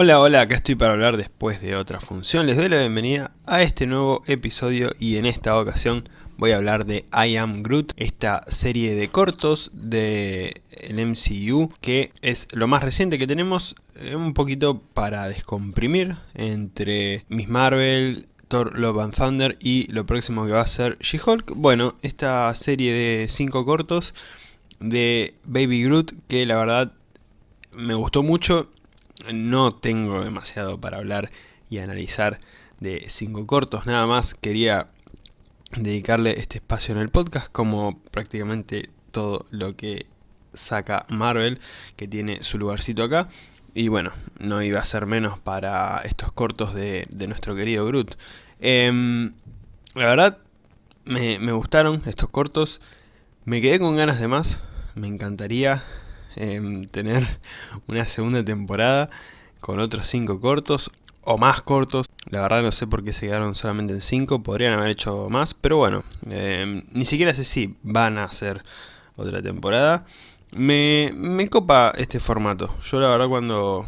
Hola, hola, acá estoy para hablar después de otra función. Les doy la bienvenida a este nuevo episodio y en esta ocasión voy a hablar de I Am Groot, esta serie de cortos del MCU que es lo más reciente que tenemos, eh, un poquito para descomprimir entre Miss Marvel, Thor Love and Thunder y lo próximo que va a ser She-Hulk. Bueno, esta serie de 5 cortos de Baby Groot que la verdad me gustó mucho no tengo demasiado para hablar y analizar de cinco cortos, nada más quería dedicarle este espacio en el podcast como prácticamente todo lo que saca Marvel, que tiene su lugarcito acá. Y bueno, no iba a ser menos para estos cortos de, nuestro querido Groot. Em, la verdad, me, me gustaron estos cortos. Me quedé con ganas de más. Me encantaría Em, tener una segunda temporada con otros 5 cortos o más cortos. La verdad no sé por qué se quedaron solamente en 5, podrían haber hecho más, pero bueno, em, ni siquiera sé si van a hacer otra temporada. Me, copa este formato. Yo la verdad cuando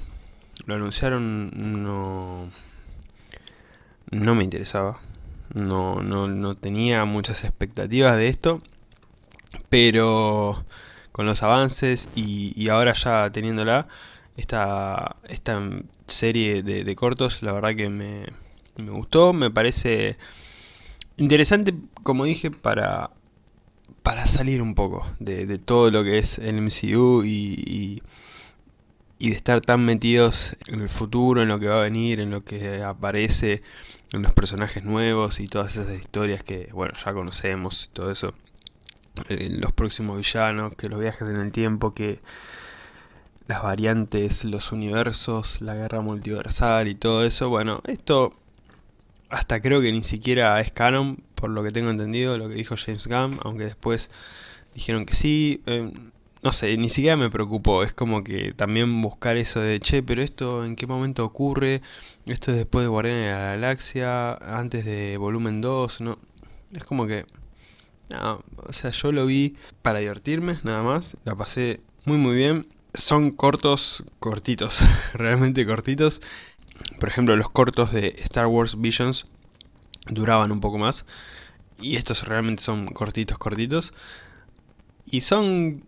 lo anunciaron no, no me interesaba. No, no, no tenía muchas expectativas de esto. Pero con los avances y, ahora ya teniéndola, esta, esta serie de, cortos, la verdad que me, gustó, me parece interesante, como dije, para, para salir un poco de, todo lo que es el MCU y, y, de estar tan metidos en el futuro, en lo que va a venir, en lo que aparece, en los personajes nuevos y todas esas historias que, bueno, ya conocemos y todo eso. Los próximos villanos, que los viajes en el tiempo, que las variantes, los universos, la guerra multiversal y todo eso. Bueno, esto hasta creo que ni siquiera es canon, por lo que tengo entendido, lo que dijo James Gunn, aunque después dijeron que sí. Eh, no sé, ni siquiera me preocupó, es como que también buscar eso de, che, pero esto en qué momento ocurre, esto es después de Guardianes de la Galaxia, antes de Volumen 2, no, es como que no, o sea, yo lo vi para divertirme, nada más. La pasé muy muy bien. Son cortos, cortitos, realmente cortitos. Por ejemplo, los cortos de Star Wars Visions duraban un poco más. Y estos realmente son cortitos, cortitos. Y son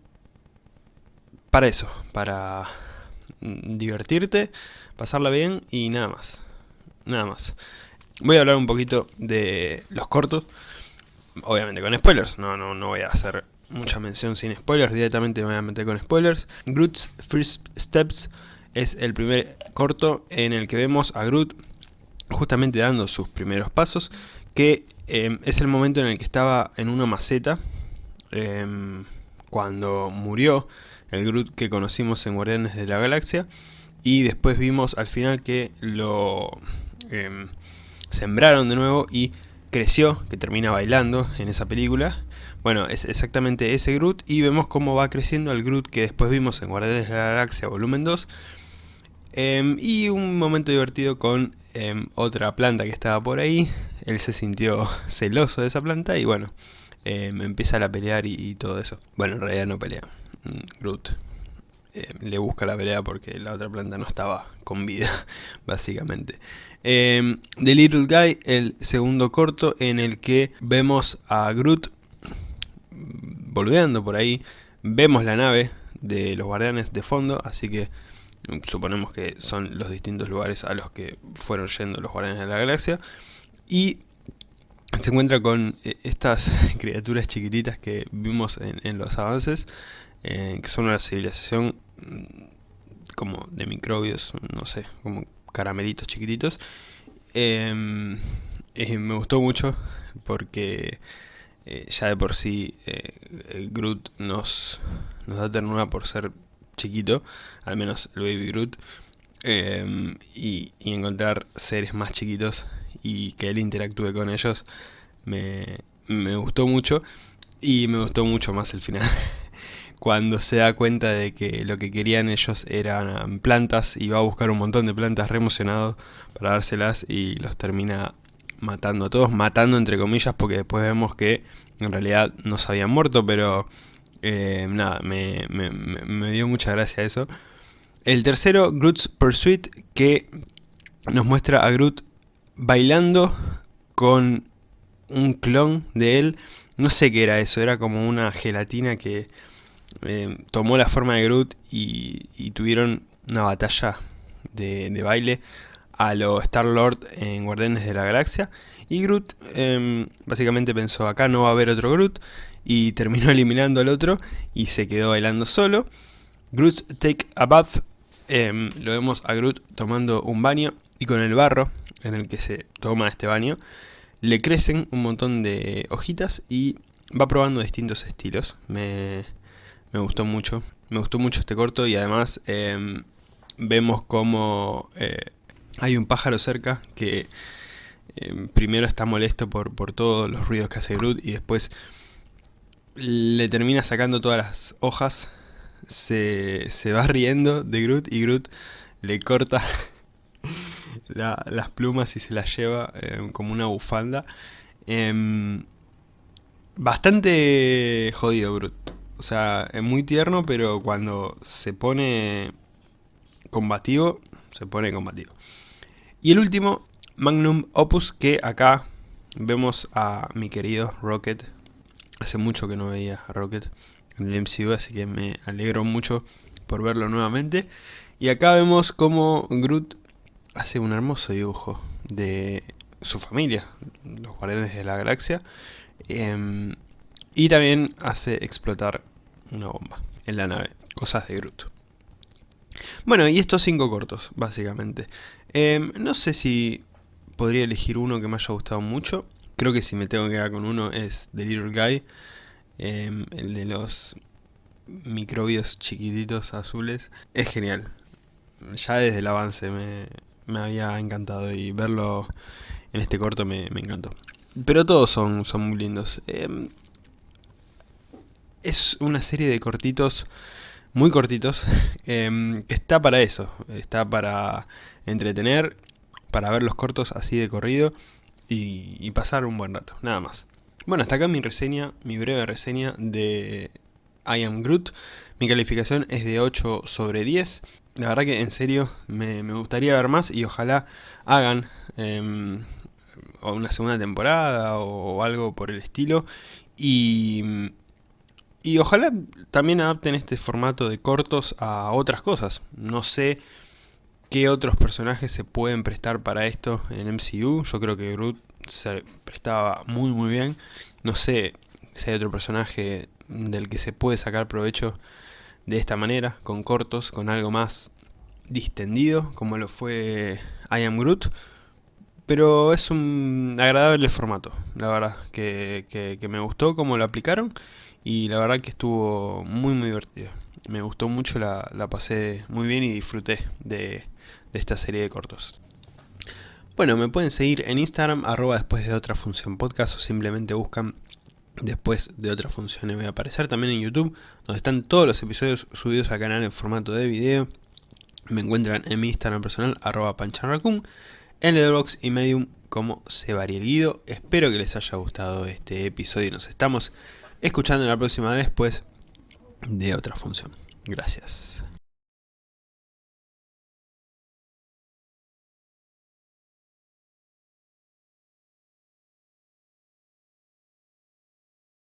para eso, para divertirte, pasarla bien y nada más. Nada más. Voy a hablar un poquito de los cortos obviamente con spoilers, no, no, no voy a hacer mucha mención sin spoilers, directamente me voy a meter con spoilers. Groot's First Steps es el primer corto en el que vemos a Groot justamente dando sus primeros pasos, que em, es el momento en el que estaba en una maceta, em, cuando murió el Groot que conocimos en Guardianes de la Galaxia, y después vimos al final que lo em, sembraron de nuevo y creció, que termina bailando en esa película. Bueno, es exactamente ese Groot y vemos cómo va creciendo el Groot que después vimos en Guardianes de la Galaxia Volumen 2. Em, y un momento divertido con em, otra planta que estaba por ahí. Él se sintió celoso de esa planta y bueno, em, empieza a pelear y, todo eso. Bueno, en realidad no pelea. Mm, Groot le busca la pelea porque la otra planta no estaba con vida, básicamente. The Little Guy, el segundo corto en el que vemos a Groot volviendo por ahí. Vemos la nave de los guardianes de fondo, así que suponemos que son los distintos lugares a los que fueron yendo los guardianes de la galaxia. Y se encuentra con eh, estas criaturas chiquititas que vimos en, los avances, eh, que son una civilización mm, como de microbios, no sé, como caramelitos chiquititos. Em, eh, me gustó mucho porque ya de por sí eh, Groot nos, nos da ternura por ser chiquito, al menos el Baby Groot, em, y, encontrar seres más chiquitos y que él interactúe con ellos me, me gustó mucho y me gustó mucho más el final. cuando se da cuenta de que lo que querían ellos eran plantas y va a buscar un montón de plantas re para dárselas y los termina matando a todos, matando entre comillas porque después vemos que en realidad no se habían muerto, pero eh, nada, me, dio mucha gracia eso. El tercero, Groot's Pursuit, que nos muestra a Groot bailando con un clon de él. No sé qué era eso, era como una gelatina que eh, tomó la forma de Groot y, tuvieron una batalla de, baile a lo Star-Lord en Guardianes de la Galaxia. Y Groot em, básicamente pensó, acá no va a haber otro Groot, y terminó eliminando al otro y se quedó bailando solo. Groot's Take a Bath, em, lo vemos a Groot tomando un baño y con el barro en el que se toma este baño, le crecen un montón de hojitas y va probando distintos estilos. Me, gustó mucho, me gustó mucho este corto y además em, vemos como eh, hay un pájaro cerca que em, primero está molesto por, por todos los ruidos que hace Groot y después le termina sacando todas las hojas, se, se va riendo de Groot y Groot le corta las plumas y se las lleva eh, como una bufanda. Em, bastante jodido Groot. O sea, es muy tierno, pero cuando se pone combativo, se pone combativo. Y el último, Magnum Opus, que acá vemos a mi querido Rocket. Hace mucho que no veía a Rocket en el MCU, así que me alegro mucho por verlo nuevamente. Y acá vemos como Groot hace un hermoso dibujo de su familia, los guardianes de la galaxia, em, y también hace explotar una bomba en la nave, cosas de Groot. Bueno, y estos cinco cortos, básicamente. Em, no sé si podría elegir uno que me haya gustado mucho. Creo que si me tengo que quedar con uno es The Little Guy, em, el de los microbios chiquititos azules. Es genial. Ya desde el avance me, me había encantado y verlo en este corto me, encantó. Pero todos son, son muy lindos. Em, es una serie de cortitos, muy cortitos, em, que está para eso. Está para entretener, para ver los cortos así de corrido y, y pasar un buen rato, nada más. Bueno, hasta acá mi reseña, mi breve reseña de I Am Groot. Mi calificación es de 8 sobre 10. La verdad que en serio me, gustaría ver más y ojalá hagan em, una segunda temporada o, algo por el estilo. Y, y ojalá también adapten este formato de cortos a otras cosas. No sé qué otros personajes se pueden prestar para esto en MCU. Yo creo que Groot se prestaba muy muy bien. No sé si hay otro personaje del que se puede sacar provecho de esta manera, con cortos, con algo más distendido, como lo fue I Am Groot. Pero es un agradable formato, la verdad, que, que, me gustó cómo lo aplicaron y la verdad que estuvo muy muy divertido. Me gustó mucho, la, la pasé muy bien y disfruté de, de esta serie de cortos. Bueno, me pueden seguir en Instagram, arroba después de otra función podcast o simplemente buscan después de otras funciones voy a aparecer también en YouTube, donde están todos los episodios subidos al canal en formato de video. Me encuentran en mi Instagram personal, arroba panchanracun, en Letterboxd y Medium como Guido. Espero que les haya gustado este episodio y nos estamos escuchando la próxima vez, pues, de otra función. Gracias.